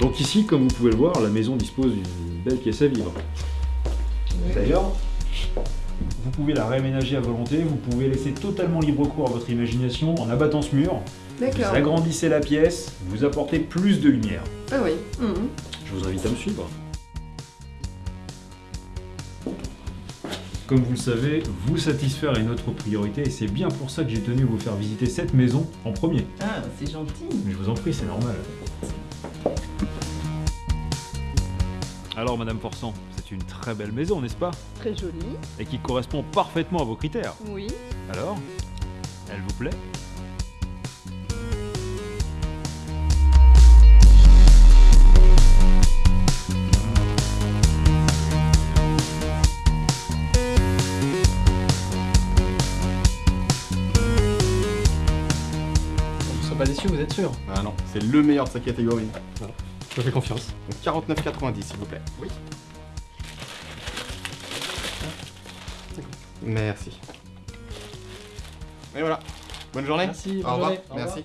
Donc ici, comme vous pouvez le voir, la maison dispose d'une belle pièce à vivre. D'ailleurs, vous pouvez la réaménager à volonté, vous pouvez laisser totalement libre cours à votre imagination en abattant ce mur. Vous agrandissez la pièce, vous apportez plus de lumière. Ah oui. Mhm. Je vous invite à me suivre. Comme vous le savez, vous satisfaire est notre priorité et c'est bien pour ça que j'ai tenu à vous faire visiter cette maison en premier. Ah, c'est gentil. Mais je vous en prie, c'est normal. Alors, Madame Forçant, c'est une très belle maison, n'est-ce pas? Très joli. Et qui correspond parfaitement à vos critères. Oui. Alors Elle vous plaît? Vous ne serez pas déçu, vous êtes sûr Ah non, c'est le meilleur de sa catégorie. Je fais confiance. Donc 49,90 s'il vous plaît. Oui. Merci. Et voilà. Bonne journée. Merci, Au revoir. Merci.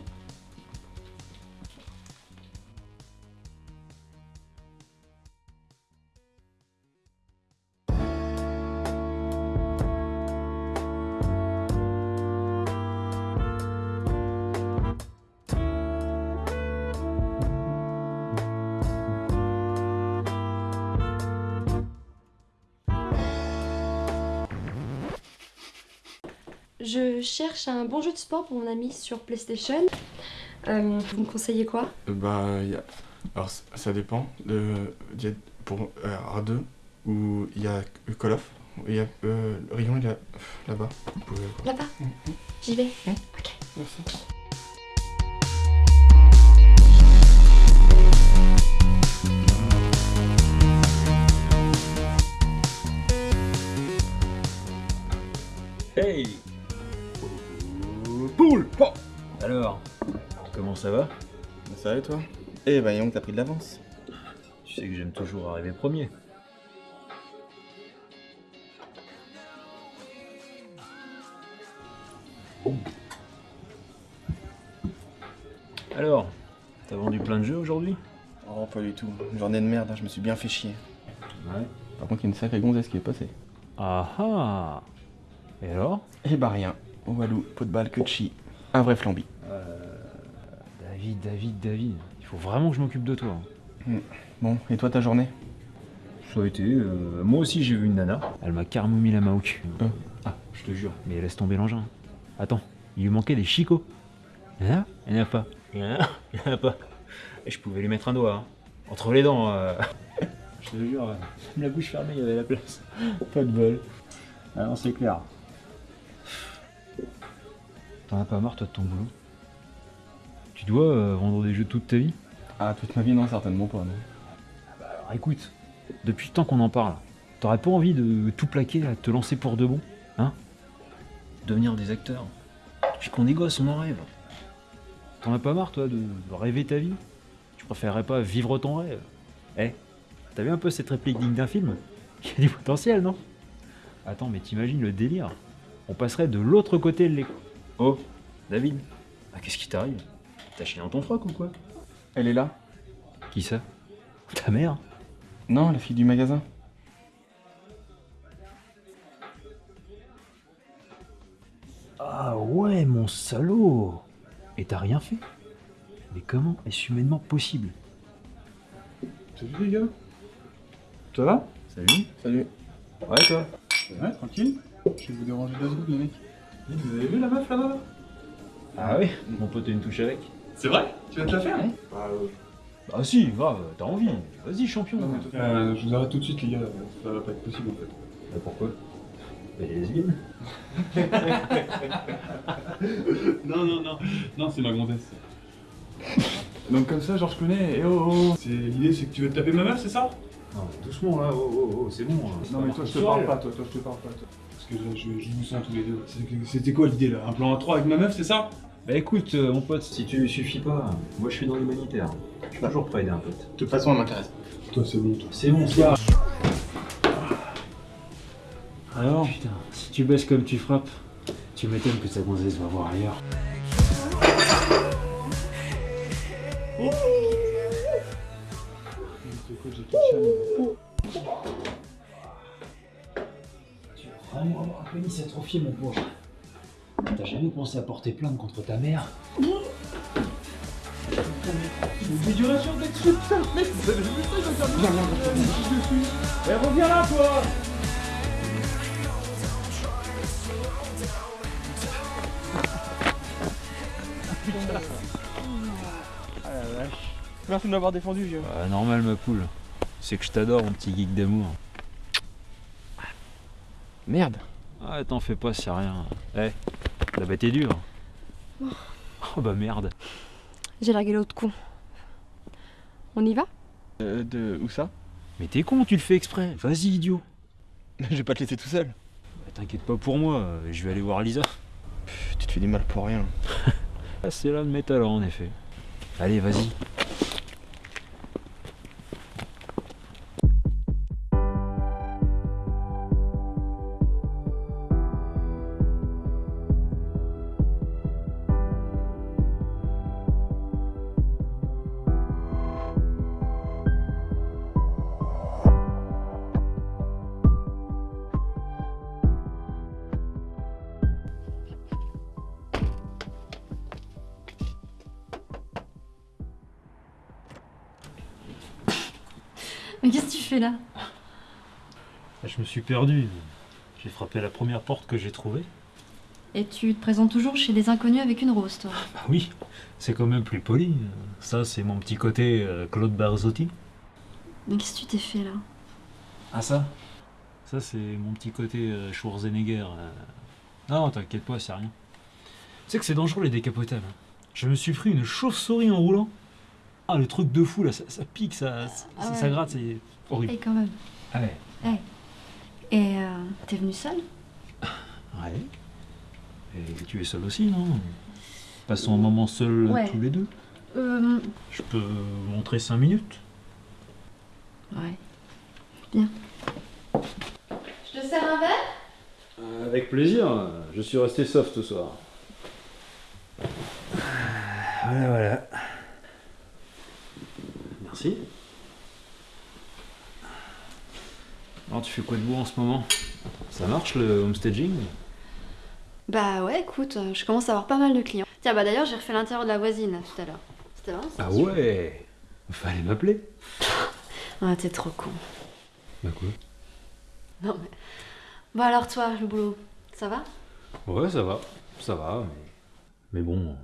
Je cherche un bon jeu de sport pour mon ami sur PlayStation. Euh, vous me conseillez quoi? Euh, Bah, y a... alors ça dépend. De... il y a pour euh, R2 ou il y a Call of. Il y a euh, le rayon là-bas. Vous pouvez- Là-bas? J'y vais. Merci. Ça va Ça va et toi Eh bah Young, t'as pris de l'avance. Tu sais que j'aime toujours arriver premier. Alors, t'as vendu plein de jeux aujourd'hui? Oh, pas du tout. Une journée de merde, hein, je me suis bien fait chier. Ouais. Par contre, il y a une sacrée gonzesse qui est passée. Ah ah Et alors? Eh bah rien. Walou, pot de balle, que de chi. Un vrai flambi. David, David, il faut vraiment que je m'occupe de toi. hein. Bon, et toi ta journée? Ça a été, euh, moi aussi j'ai vu une nana. Elle m'a carrément mis la main au cul. Euh. Ah, je te jure. Mais laisse tomber l'engin. Attends, il lui manquait des chicots. Il y en a? Il n'y en a pas. Il y en a Il n'y en a pas. Et je pouvais lui mettre un doigt. hein. Entre les dents. euh. je te jure, la bouche fermée, il y avait la place. Pas de bol. Ah non, c'est clair. T'en as pas marre toi de ton boulot? Tu dois euh, vendre des jeux toute ta vie Ah, toute ma vie, non, certainement pas. Non. Alors écoute, depuis le temps qu'on en parle, t'aurais pas envie de tout plaquer, à te lancer pour de bon Hein? Devenir des acteurs Depuis qu'on est gosse, on en rêve. T'en as pas marre, toi, de rêver ta vie? Tu préférerais pas vivre ton rêve? Eh, t'as vu un peu cette réplique digne d'un film? Il y a du potentiel, non? Attends, mais t'imagines le délire? On passerait de l'autre côté de l'écran. Oh, David Ah, qu'est-ce qui t'arrive? T'as chié dans ton froc ou quoi Elle est là. Qui ça Ta mère Non, la fille du magasin. Ah ouais, mon salaud. Et t'as rien fait Mais comment est-ce humainement possible Salut les gars? Ça va? Salut. Salut. Ouais, toi? Ouais, tranquille. Je vais vous déranger deux secondes les mecs. Vous avez vu la meuf là-bas? Ah oui Mon pote a une touche avec. C'est vrai? Tu vas te la faire hein? Bah si, grave, t'as envie. Vas-y, champion. Non, mais toi- Euh, Je vous arrête tout de suite les gars, ça va pas être possible en fait. Bah, pourquoi? Lesbienne Non, non, non, non, c'est ma gonzesse. Donc comme ça, genre je connais, et oh oh C'est L'idée c'est que tu veux te taper ma meuf, c'est ça? Non, doucement là, oh oh oh, c'est bon. Non mais toi je te parle pas, toi, toi je te parle pas, toi. Parce que là, je, je vous sens tous les deux. C'était quoi l'idée là? Un plan à 3 avec ma meuf, c'est ça? Bah écoute, euh, mon pote, si tu lui suffis pas, moi je suis dans l'humanitaire. Je suis toujours prêt à aider un pote. De toute façon, elle m'intéresse. Toi c'est bon, toi. C'est bon, ça. Alors Putain, si tu baisses comme tu frappes, tu m'étonnes que ta gonzesse va voir ailleurs. Tu vas vraiment avoir un pénis atrophié, mon pauvre? T'as jamais pensé à porter plainte contre ta mère Merci de m'avoir défendu, vieux. Ah, Normal, ma poule. C'est que je t'adore, mon petit geek d'amour. Merde. Ah, t'en fais pas, c'est rien. Eh, la bête est dure. Oh bah merde. J'ai largué l'autre con. On y va? Euh, de où ça? Mais t'es con, tu le fais exprès. Vas-y, idiot. Je vais pas te laisser tout seul. Bah, T'inquiète pas pour moi, je vais aller voir Lisa. Pff, Tu te fais du mal pour rien. Ah, c'est là de mes talents, en effet. Allez, vas-y. Là Ah, Je me suis perdu. J'ai frappé la première porte que j'ai trouvée. Et tu te présentes toujours chez les inconnus avec une rose, toi Bah oui, c'est quand même plus poli. Ça, c'est mon petit côté euh, Claude Barzotti. Mais qu'est-ce que tu t'es fait là? Ah ça? Ça, c'est mon petit côté euh, Schwarzenegger. euh. Non, t'inquiète pas, c'est rien. Tu sais que c'est dangereux les décapotables. hein. Je me suis pris une chauve-souris en roulant. Ah, le truc de fou là, ça, ça pique, ça, ça, Ah ouais. ça gratte, c'est horrible. Et quand même. Ah ouais. Et euh, t'es venu seul? Ouais. Et tu es seul aussi, non? Passons un moment seul Ouais. tous les deux. Euh. Je peux vous montrer 5 minutes? Ouais. Bien. Je te sers un verre? Avec plaisir, je suis resté soft ce soir. Voilà, voilà. Merci. Alors, tu fais quoi de beau en ce moment? Ça marche le homestaging? Bah ouais, écoute, euh, je commence à avoir pas mal de clients. Tiens, bah d'ailleurs, j'ai refait l'intérieur de la voisine tout à l'heure. C'était vraiment Ah ouais Fallait m'appeler. Ah, t'es trop con. Bah quoi? Non mais. Bon alors toi, le boulot, ça va? Ouais, ça va. Ça va, mais. Mais bon.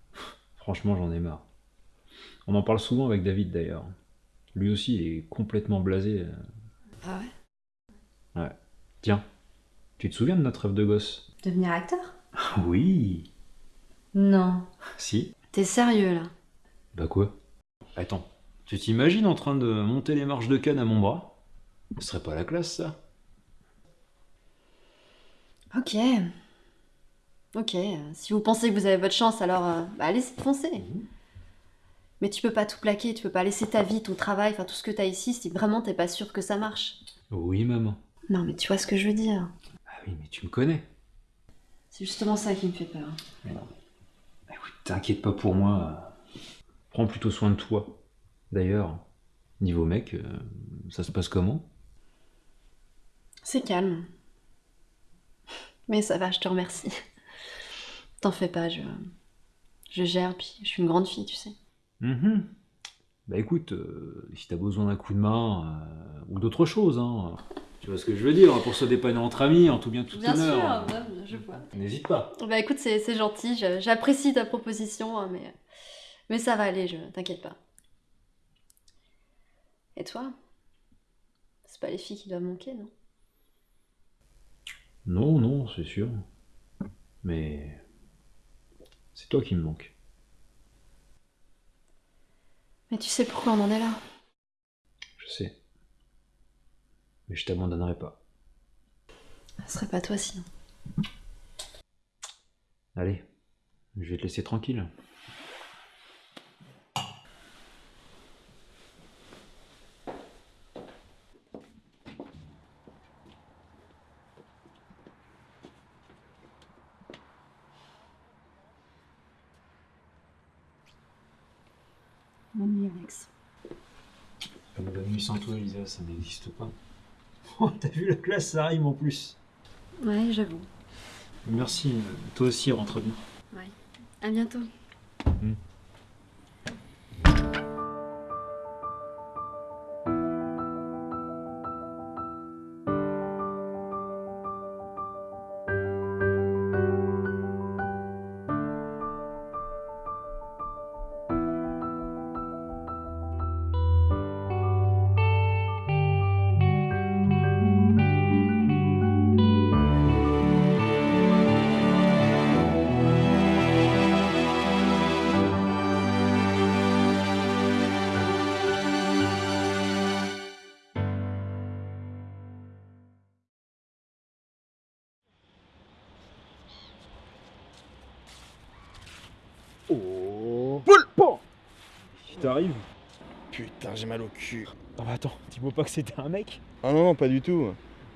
Franchement, j'en ai marre. On en parle souvent avec David d'ailleurs. Lui aussi est complètement blasé. Ah ouais? Tiens, tu te souviens de notre rêve de gosse? Devenir acteur? Oui. Non. Si. T'es sérieux là? Bah quoi? Attends, tu t'imagines en train de monter les marches de canne à mon bras? Ce serait pas la classe ça Ok. Ok, si vous pensez que vous avez votre chance, alors euh, bah, allez foncer. Mais tu peux pas tout plaquer, tu peux pas laisser ta vie, ton travail, enfin tout ce que t'as ici si vraiment t'es pas sûr que ça marche. Oui, maman. Non mais tu vois ce que je veux dire. Ah oui, mais tu me connais. C'est justement ça qui me fait peur. Écoute, t'inquiète pas pour moi. Prends plutôt soin de toi. D'ailleurs, niveau mec, euh, ça se passe comment? C'est calme. Mais ça va, je te remercie. T'en fais pas, je... Je gère, puis je suis une grande fille, tu sais. Mhm. Bah écoute, euh, si t'as besoin d'un coup de main, euh, ou d'autre chose, hein, tu vois ce que je veux dire, pour se dépanner entre amis, en tout bien tout honneur. je vois. N'hésite pas. Bah écoute, c'est gentil, j'apprécie ta proposition, hein, mais, mais ça va aller, je t'inquiète pas. Et toi? C'est pas les filles qui doivent manquer, non? Non, non, c'est sûr. Mais c'est toi qui me manque. Mais tu sais pourquoi on en est là Je sais. Mais je t'abandonnerai pas. Ce serait pas toi sinon. Allez, je vais te laisser tranquille. Bonne nuit, Alex. Bonne nuit, sans toi, Lisa, ça n'existe pas. Oh, T'as vu la classe, ça rime en plus. Ouais, j'avoue. Merci, euh, toi aussi, rentre bien. À bientôt. Oh Putain, j'ai mal au cul. Ah bah attends, dis-moi pas que c'était un mec Ah non, non, pas du tout.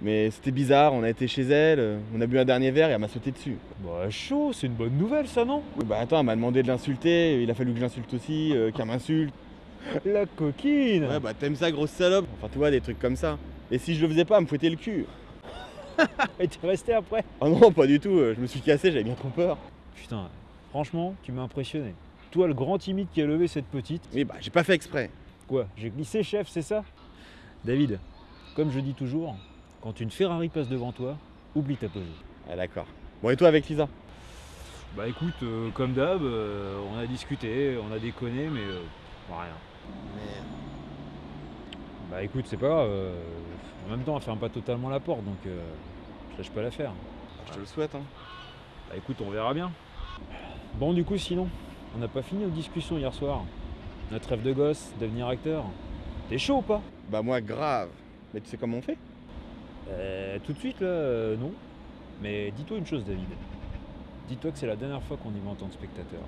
Mais c'était bizarre, on a été chez elle, on a bu un dernier verre et elle m'a sauté dessus. Bah chaud, c'est une bonne nouvelle ça, non? Oui, bah attends, elle m'a demandé de l'insulter, il a fallu que je l'insulte aussi, euh, qu'elle m'insulte. La coquine Ouais, bah t'aimes ça, grosse salope Enfin, tu vois, des trucs comme ça. Et si je le faisais pas, elle me fouettait le cul. Et t'es resté après? Ah non, pas du tout, euh, je me suis cassé, j'avais bien trop peur. Putain, franchement, tu m'as impressionné. Toi, le grand timide qui a levé cette petite. Oui, bah j'ai pas fait exprès. Quoi J'ai glissé, chef, c'est ça? David, comme je dis toujours, quand une Ferrari passe devant toi, oublie ta pesée. Ah d'accord. Bon, et toi avec Lisa? Bah écoute, euh, comme d'hab, euh, on a discuté, on a déconné, mais euh, bah, rien. Bah écoute, c'est pas grave. euh, en même temps, elle ferme pas totalement la porte, donc euh, je lâche pas l'affaire. Je te le souhaite, hein. Bah écoute, on verra bien. Bon, du coup, sinon, on n'a pas fini nos discussions hier soir. Notre rêve de gosse, devenir acteur. T'es chaud ou pas? Bah moi, grave. Mais tu sais comment on fait? Euh, Tout de suite, là, euh, non. Mais dis-toi une chose, David. Dis-toi que c'est la dernière fois qu'on y va en tant que spectateur.